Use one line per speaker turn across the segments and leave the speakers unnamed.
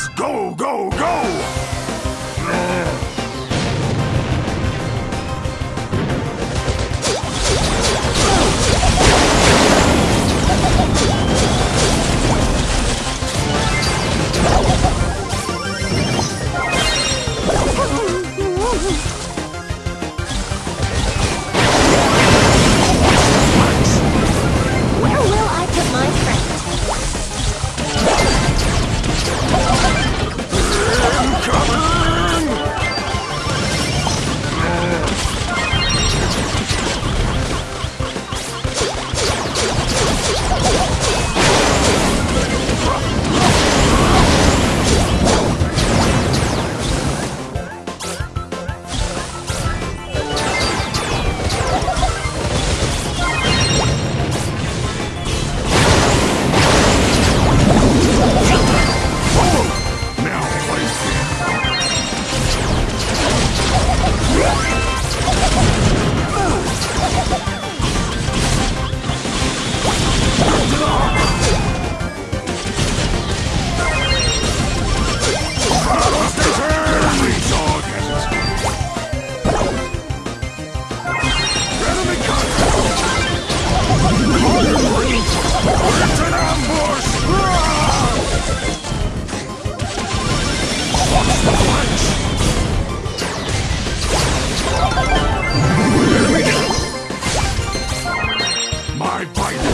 Let's go, go, go!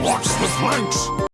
What's the thanks?